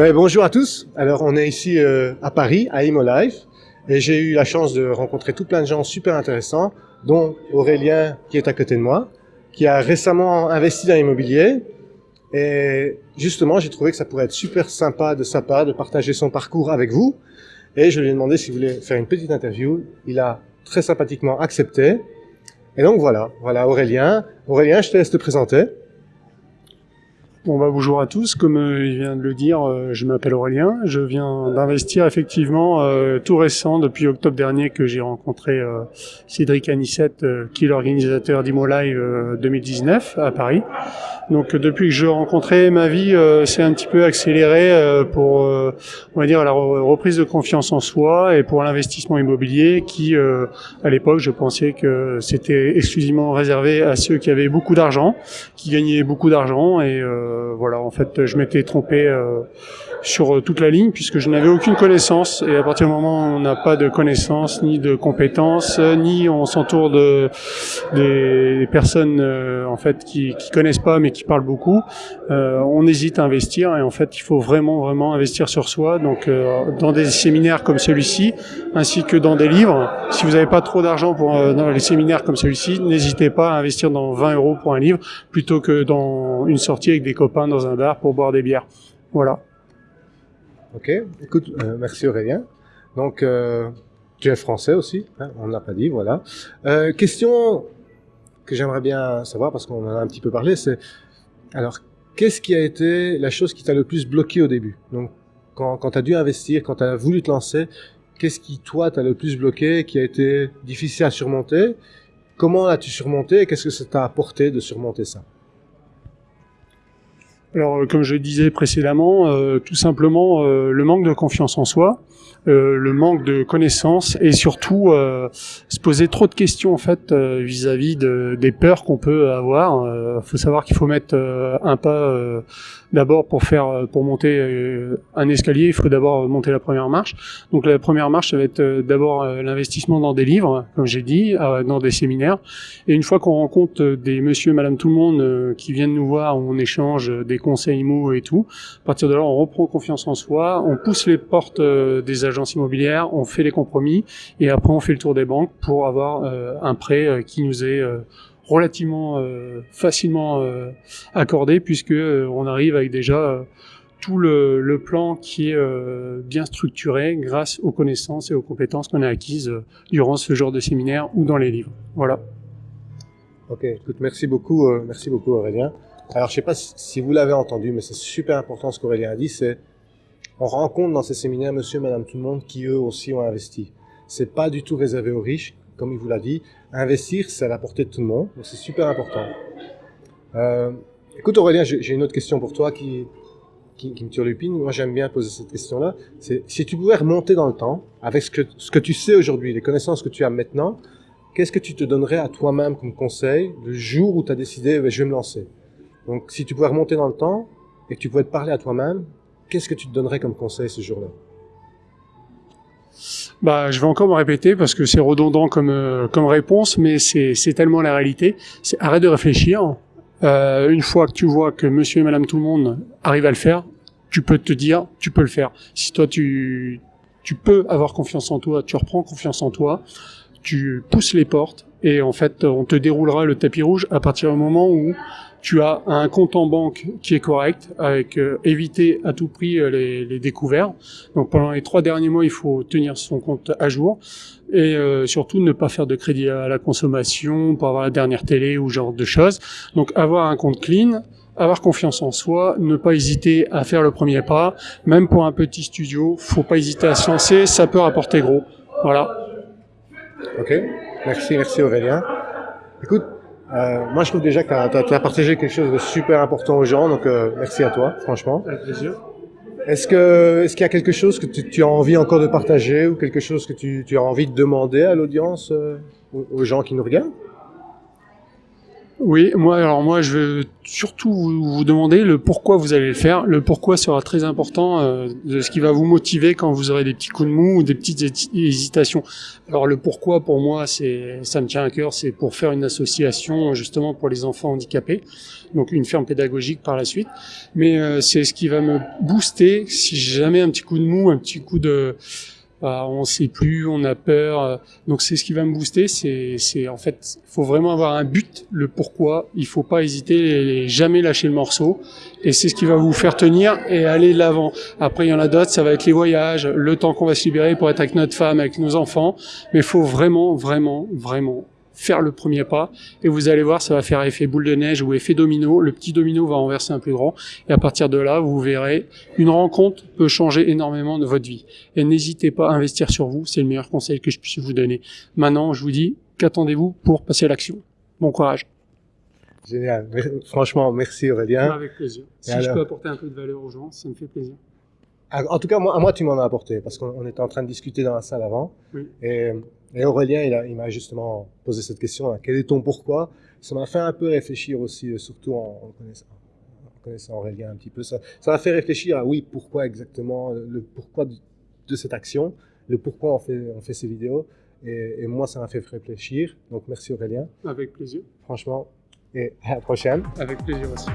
Ben, bonjour à tous. Alors, on est ici euh, à Paris, à Life, et j'ai eu la chance de rencontrer tout plein de gens super intéressants, dont Aurélien qui est à côté de moi, qui a récemment investi dans l'immobilier. Et justement, j'ai trouvé que ça pourrait être super sympa de sa part de partager son parcours avec vous. Et je lui ai demandé s'il voulait faire une petite interview. Il a très sympathiquement accepté. Et donc voilà, voilà Aurélien. Aurélien, je te laisse te présenter. Bon bah bonjour à tous, comme euh, il vient de le dire, euh, je m'appelle Aurélien, je viens d'investir effectivement euh, tout récent depuis octobre dernier que j'ai rencontré Cédric Anissette qui est l'organisateur d'Imo Live 2019 à Paris. Donc depuis que je rencontrais ma vie s'est un petit peu accéléré pour on va dire la reprise de confiance en soi et pour l'investissement immobilier qui à l'époque je pensais que c'était exclusivement réservé à ceux qui avaient beaucoup d'argent, qui gagnaient beaucoup d'argent et euh, voilà, en fait, je m'étais trompé euh, sur euh, toute la ligne puisque je n'avais aucune connaissance. Et à partir du moment où on n'a pas de connaissances ni de compétences, ni on s'entoure de des personnes en fait qui, qui connaissent pas mais qui parlent beaucoup, on hésite à investir. Et en fait, il faut vraiment vraiment investir sur soi. Donc, dans des séminaires comme celui-ci, ainsi que dans des livres. Si vous n'avez pas trop d'argent pour dans les séminaires comme celui-ci, n'hésitez pas à investir dans 20 euros pour un livre plutôt que dans une sortie avec des copains dans un bar pour boire des bières. Voilà. Ok, écoute, euh, merci Aurélien. Donc, euh, tu es français aussi, hein, on ne l'a pas dit, voilà. Euh, question que j'aimerais bien savoir, parce qu'on en a un petit peu parlé, c'est, alors, qu'est-ce qui a été la chose qui t'a le plus bloqué au début? Donc, quand, quand tu as dû investir, quand tu as voulu te lancer, qu'est-ce qui, toi, t'a le plus bloqué, qui a été difficile à surmonter? Comment l'as-tu surmonté et qu'est-ce que ça t'a apporté de surmonter ça? Alors, euh, comme je disais précédemment, euh, tout simplement euh, le manque de confiance en soi, le manque de connaissances et surtout se poser trop de questions en fait vis-à-vis de, des peurs qu'on peut avoir. Il faut savoir qu'il faut mettre un pas d'abord pour faire pour monter un escalier, il faut d'abord monter la première marche. Donc la première marche, ça va être d'abord l'investissement dans des livres, comme j'ai dit, dans des séminaires. Et une fois qu'on rencontre des monsieur, madame, tout le monde qui viennent nous voir, on échange des conseils mots et tout. À partir de là, on reprend confiance en soi, on pousse les portes euh, des agences immobilières, on fait les compromis et après on fait le tour des banques pour avoir euh, un prêt euh, qui nous est relativement facilement accordé puisque on arrive avec déjà tout le, le, plan qui est bien structuré grâce aux connaissances et aux compétences qu'on a acquises durant ce genre de séminaire ou dans les livres. Voilà. Ok, écoute, merci beaucoup, merci beaucoup Aurélien. Alors, je sais pas si vous l'avez entendu, mais c'est super important ce qu'Aurélien a dit, c'est on rencontre dans ces séminaires monsieur, madame, tout le monde qui eux aussi ont investi. C'est pas du tout réservé aux riches, comme il vous l'a dit. Investir, c'est à la portée de tout le monde, donc c'est super important. Euh, écoute Aurélien, j'ai une autre question pour toi qui, qui, qui me turlupine. Moi, j'aime bien poser cette question-là. C'est si tu pouvais remonter dans le temps, avec ce que, ce que tu sais aujourd'hui, les connaissances que tu as maintenant, qu'est-ce que tu te donnerais à toi-même comme conseil le jour où tu as décidé, je vais me lancer? Donc, si tu pouvais remonter dans le temps et que tu pouvais te parler à toi-même, qu'est-ce que tu te donnerais comme conseil ce jour-là? Bah, je vais encore me répéter parce que c'est redondant comme euh, réponse, mais c'est tellement la réalité. Arrête de réfléchir. Euh, une fois que tu vois que Monsieur et Madame tout le monde arrivent à le faire, tu peux te dire, tu peux le faire. Si toi tu tu peux avoir confiance en toi, tu reprends confiance en toi, tu pousses les portes et en fait on te déroulera le tapis rouge à partir du moment où tu as un compte en banque qui est correct, avec euh, éviter à tout prix euh, les, les, découverts. Donc pendant les trois derniers mois, il faut tenir son compte à jour et euh, surtout ne pas faire de crédit à la consommation pour avoir la dernière télé ou genre de choses. Donc avoir un compte clean, avoir confiance en soi, ne pas hésiter à faire le premier pas. Même pour un petit studio, faut pas hésiter à se lancer, ça peut rapporter gros. Voilà. Ok, merci, merci Aurélien. Écoute, euh, moi, je trouve déjà que tu as, partagé quelque chose de super important aux gens, donc euh, merci à toi, franchement. Avec plaisir. Est-ce que est-ce qu'il y a quelque chose que tu, tu, as envie encore de partager ou quelque chose que tu, tu as envie de demander à l'audience, euh, aux, gens qui nous regardent? Oui, moi, alors moi, je veux surtout vous, vous demander le pourquoi vous allez le faire. Le pourquoi sera très important euh, ce qui va vous motiver quand vous aurez des petits coups de mou ou des petites hé- hésitations. Alors le pourquoi, pour moi, c'est ça me tient à cœur, c'est pour faire une association justement pour les enfants handicapés, donc une ferme pédagogique par la suite. Mais euh, c'est ce qui va me booster si jamais un petit coup de mou, un petit coup de bah, on sait plus, on a peur. euh, Donc c'est ce qui va me booster. C'est, c'est en fait, il faut vraiment avoir un but, le pourquoi. Il faut pas hésiter et jamais lâcher le morceau. Et c'est ce qui va vous faire tenir et aller de l'avant. Après, il y en a d'autres, ça va être les voyages, le temps qu'on va se libérer pour être avec notre femme, avec nos enfants. Mais il faut vraiment, vraiment, vraiment faire le premier pas et vous allez voir ça va faire effet boule de neige ou effet domino le petit domino va renverser un plus grand et à partir de là vous verrez une rencontre peut changer énormément de votre vie et n'hésitez pas à investir sur vous, c'est le meilleur conseil que je puisse vous donner. Maintenant, je vous dis, qu'attendez-vous pour passer à l'action? Bon courage. Génial. Franchement, merci Aurélien. Avec plaisir. Si je peux apporter un peu de valeur aux gens, ça me fait plaisir. Ah, En tout cas, moi, moi tu m'en as apporté parce qu'on on était en train de discuter dans la salle avant. Oui. Et, et Aurélien, il, m'a justement posé cette question. hein, quel est ton pourquoi? Ça m'a fait un peu réfléchir aussi, euh, surtout en, en connaissant, en connaissant Aurélien un petit peu. Ça m'a fait réfléchir à oui, pourquoi exactement, le, le pourquoi de, de cette action, le pourquoi on fait, on fait ces vidéos. Et, et moi, ça m'a fait réfléchir. Donc, merci Aurélien, Avec plaisir. franchement. Et à la prochaine. Avec plaisir aussi.